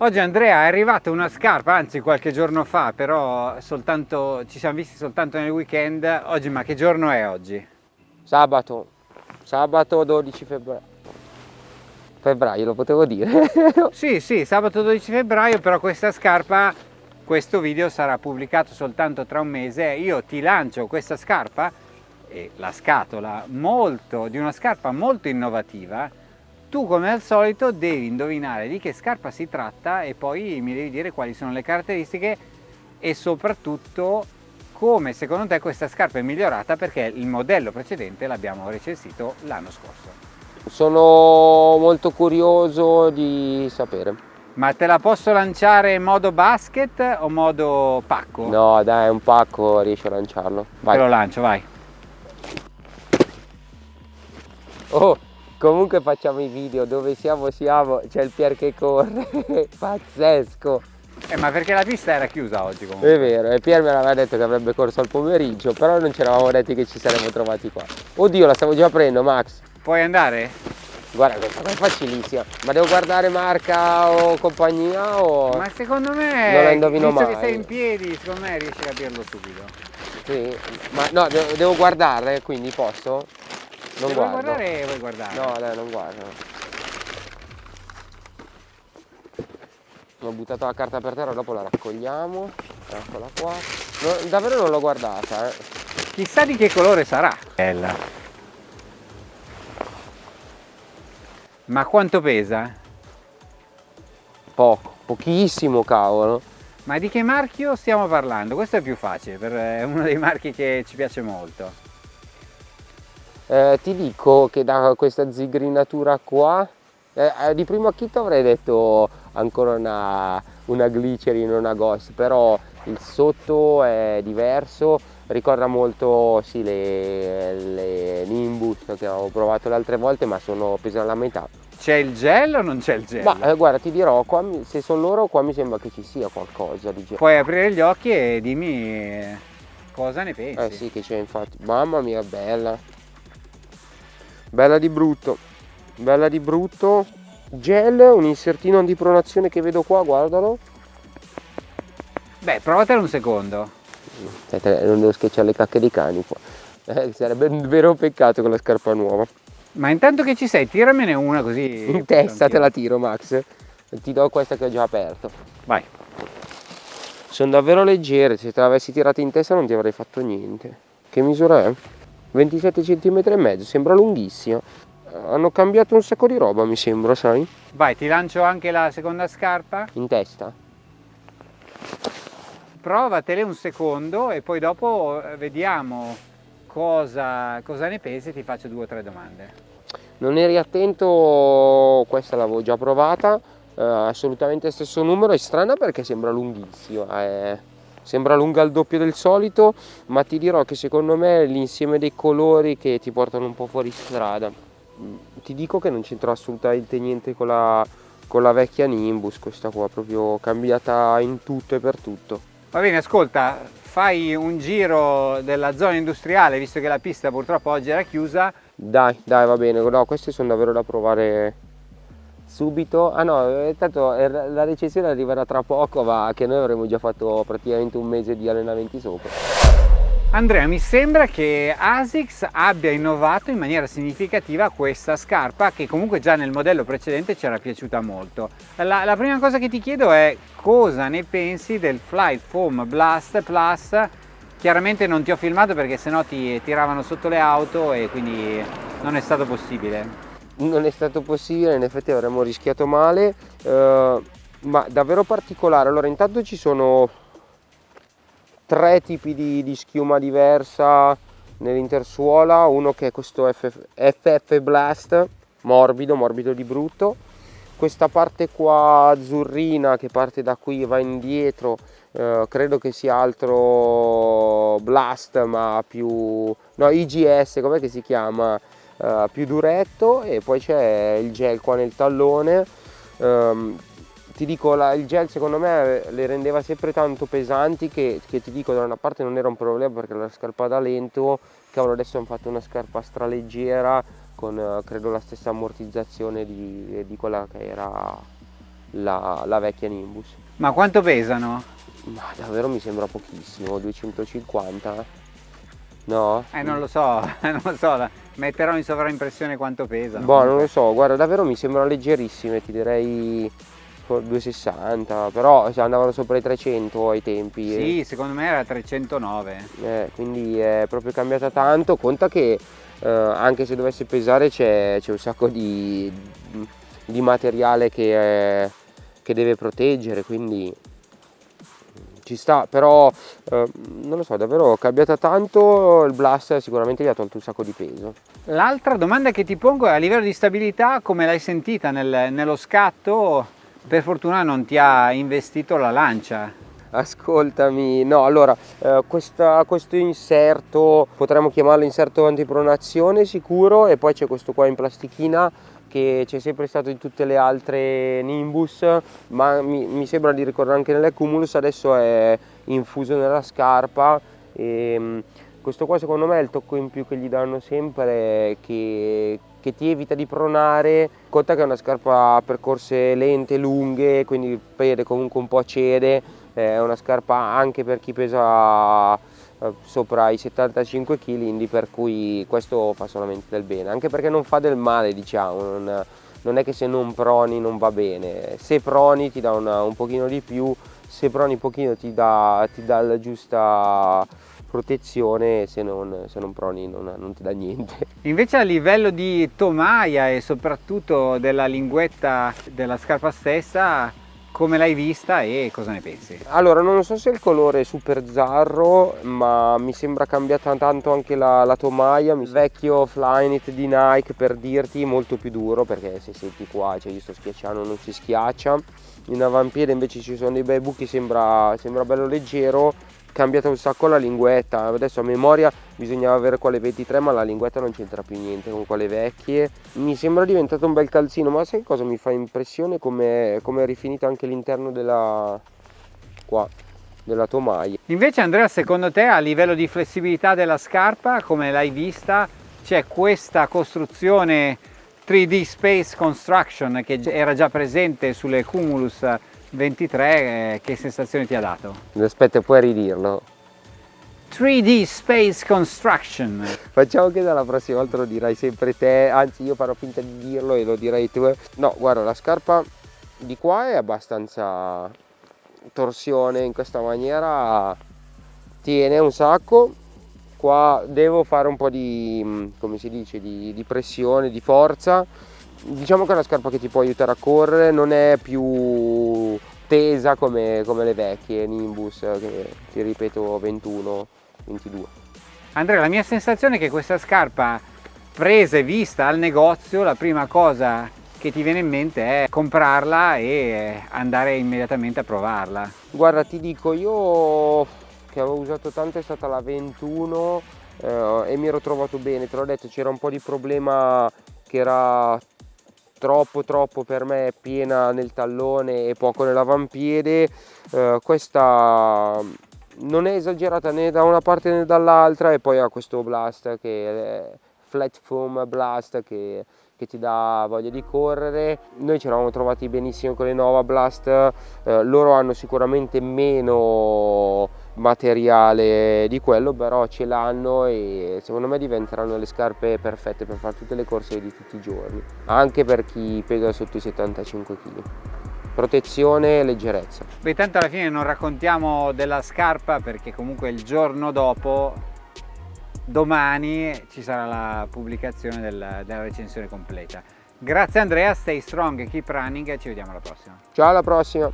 Oggi Andrea è arrivata una scarpa, anzi qualche giorno fa, però soltanto, ci siamo visti soltanto nel weekend. Oggi, ma che giorno è oggi? Sabato, sabato 12 febbraio. Febbraio lo potevo dire? sì, sì, sabato 12 febbraio, però questa scarpa, questo video sarà pubblicato soltanto tra un mese. Io ti lancio questa scarpa e la scatola molto, di una scarpa molto innovativa tu come al solito devi indovinare di che scarpa si tratta e poi mi devi dire quali sono le caratteristiche e soprattutto come secondo te questa scarpa è migliorata perché il modello precedente l'abbiamo recensito l'anno scorso. Sono molto curioso di sapere. Ma te la posso lanciare in modo basket o modo pacco? No dai, un pacco riesci a lanciarlo. Vai. Te lo lancio, vai. Oh, Comunque facciamo i video, dove siamo siamo, c'è il Pier che corre, pazzesco. Eh, ma perché la pista era chiusa oggi comunque? È vero, e Pier me l'aveva detto che avrebbe corso al pomeriggio, però non ci eravamo detti che ci saremmo trovati qua. Oddio, la stavo già aprendo, Max. Puoi andare? Guarda, questa qua è facilissima. Ma devo guardare marca o compagnia o... Ma secondo me, non la indovino visto mai. che sei in piedi, secondo me riesci a capirlo subito. Sì, ma no, devo, devo guardare, quindi posso? Non Se guardo. vuoi guardare, vuoi guardare. No, dai, non guardo. Ho buttato la carta per terra, dopo la raccogliamo. Eccola qua. No, davvero non l'ho guardata, eh. Chissà di che colore sarà. Bella. Ma quanto pesa? Poco, pochissimo cavolo. Ma di che marchio stiamo parlando? Questo è più facile, per, è uno dei marchi che ci piace molto eh, ti dico che da questa zigrinatura qua eh, eh, di primo acchito avrei detto ancora una, una glycerin, una ghost però il sotto è diverso ricorda molto sì, le, le Nimbus che avevo provato le altre volte ma sono pesano la metà. C'è il gel o non c'è il gel? Ma eh, guarda ti dirò, qua, se sono loro qua mi sembra che ci sia qualcosa di gel. Puoi aprire gli occhi e dimmi cosa ne pensi. Eh sì che c'è infatti, mamma mia bella bella di brutto. Bella di brutto. Gel un insertino di pronazione che vedo qua guardalo. Beh provatelo un secondo. Aspetta, non devo schiacciare le cacche dei cani qua. Eh, sarebbe un vero peccato con la scarpa nuova. Ma intanto che ci sei tiramene una così in testa te la tiro Max. Ti do questa che ho già aperto. Vai. Sono davvero leggere. Se te l'avessi tirata in testa non ti avrei fatto niente. Che misura è? 27 cm e mezzo, sembra lunghissima. Hanno cambiato un sacco di roba mi sembra, sai? Vai, ti lancio anche la seconda scarpa. In testa? Provatele un secondo e poi dopo eh, vediamo cosa, cosa ne pensi e ti faccio due o tre domande. Non eri attento, questa l'avevo già provata, eh, assolutamente stesso numero, è strana perché sembra lunghissima. Eh sembra lunga il doppio del solito ma ti dirò che secondo me l'insieme dei colori che ti portano un po' fuori strada. Mm, ti dico che non c'entra assolutamente niente con la, con la vecchia Nimbus questa qua proprio cambiata in tutto e per tutto. Va bene ascolta fai un giro della zona industriale visto che la pista purtroppo oggi era chiusa. Dai dai va bene. No queste sono davvero da provare subito? Ah no eh, tanto eh, la recensione arriverà tra poco ma che noi avremo già fatto praticamente un mese di allenamenti sopra. Andrea mi sembra che ASICS abbia innovato in maniera significativa questa scarpa che comunque già nel modello precedente ci era piaciuta molto. La, la prima cosa che ti chiedo è cosa ne pensi del Flight Foam Blast Plus? Chiaramente non ti ho filmato perché sennò ti tiravano sotto le auto e quindi non è stato possibile non è stato possibile, in effetti avremmo rischiato male, eh, ma davvero particolare. Allora intanto ci sono tre tipi di, di schiuma diversa nell'intersuola, uno che è questo FF, FF Blast, morbido, morbido di brutto, questa parte qua azzurrina che parte da qui e va indietro, eh, credo che sia altro Blast ma più, no IGS, com'è che si chiama? Uh, più duretto e poi c'è il gel qua nel tallone um, ti dico la, il gel secondo me le rendeva sempre tanto pesanti che, che, ti dico da una parte non era un problema perché la scarpa da lento cavolo adesso hanno fatto una scarpa straleggera con uh, credo la stessa ammortizzazione di, di quella che era la, la vecchia Nimbus. Ma quanto pesano? Ma davvero mi sembra pochissimo, 250? No? Eh non lo so, non lo so, metterò in sovraimpressione quanto pesano. Boh, non lo so, guarda, davvero mi sembrano leggerissime, ti direi 260, però andavano sopra i 300 ai tempi. Sì, secondo me era 309. Eh, quindi è proprio cambiata tanto, conta che eh, anche se dovesse pesare c'è un sacco di, di materiale che, è, che deve proteggere, quindi ci sta, però eh, non lo so, davvero cambiata tanto, il Blast sicuramente gli ha tolto un sacco di peso. L'altra domanda che ti pongo è a livello di stabilità, come l'hai sentita nel, nello scatto? Per fortuna non ti ha investito la lancia. Ascoltami, no, allora, eh, questa, questo inserto, potremmo chiamarlo inserto antipronazione sicuro e poi c'è questo qua in plastichina che c'è sempre stato in tutte le altre Nimbus ma mi, mi sembra di ricordare anche nelle Cumulus adesso è infuso nella scarpa. E ehm, questo qua secondo me è il tocco in più che gli danno sempre che, che ti evita di pronare. Conta che è una scarpa a percorse lente, lunghe quindi il piede comunque un po' cede. È una scarpa anche per chi pesa sopra i 75 kg quindi per cui questo fa solamente del bene. Anche perché non fa del male diciamo non, non è che se non proni non va bene. Se proni ti dà una, un pochino di più se proni pochino ti dà, ti dà la giusta protezione se non, se non proni non, non, ti dà niente. Invece a livello di tomaia e soprattutto della linguetta della scarpa stessa come l'hai vista e cosa ne pensi? Allora non so se il colore è super zarro ma mi sembra cambiata tanto anche la, la tomaia il vecchio Flyknit di Nike per dirti molto più duro perché se senti qua cioè io sto schiacciando non si schiaccia in avampiede invece ci sono dei bei buchi sembra, sembra bello leggero cambiata un sacco la linguetta. Adesso a memoria bisognava avere quelle 23 ma la linguetta non c'entra più niente con quelle vecchie. Mi sembra diventato un bel calzino ma sai cosa mi fa impressione? Come è rifinito anche l'interno della qua della tomaia. Invece Andrea secondo te a livello di flessibilità della scarpa come l'hai vista c'è questa costruzione 3D Space Construction che era già presente sulle Cumulus 23 eh, che sensazione ti ha dato? Aspetta, puoi ridirlo? 3D Space Construction. Facciamo che dalla prossima volta lo dirai sempre te, anzi io farò finta di dirlo e lo direi tu. No, guarda, la scarpa di qua è abbastanza torsione in questa maniera, tiene un sacco. Qua devo fare un po' di, come si dice, di, di pressione, di forza diciamo che è una scarpa che ti può aiutare a correre non è più tesa come, come le vecchie Nimbus che ti ripeto 21 22 Andrea la mia sensazione è che questa scarpa presa e vista al negozio la prima cosa che ti viene in mente è comprarla e andare immediatamente a provarla. Guarda ti dico io che avevo usato tanto è stata la 21 eh, e mi ero trovato bene te l'ho detto c'era un po' di problema che era troppo troppo per me piena nel tallone e poco nell'avampiede eh, questa non è esagerata né da una parte né dall'altra e poi ha questo blast che è flat foam blast che, che ti dà voglia di correre. Noi ci eravamo trovati benissimo con le Nova Blast eh, loro hanno sicuramente meno materiale di quello però ce l'hanno e secondo me diventeranno le scarpe perfette per fare tutte le corse di tutti i giorni anche per chi pesa sotto i 75 kg protezione e leggerezza. Beh tanto alla fine non raccontiamo della scarpa perché comunque il giorno dopo domani ci sarà la pubblicazione del, della recensione completa. Grazie Andrea stay strong keep running e ci vediamo alla prossima. Ciao alla prossima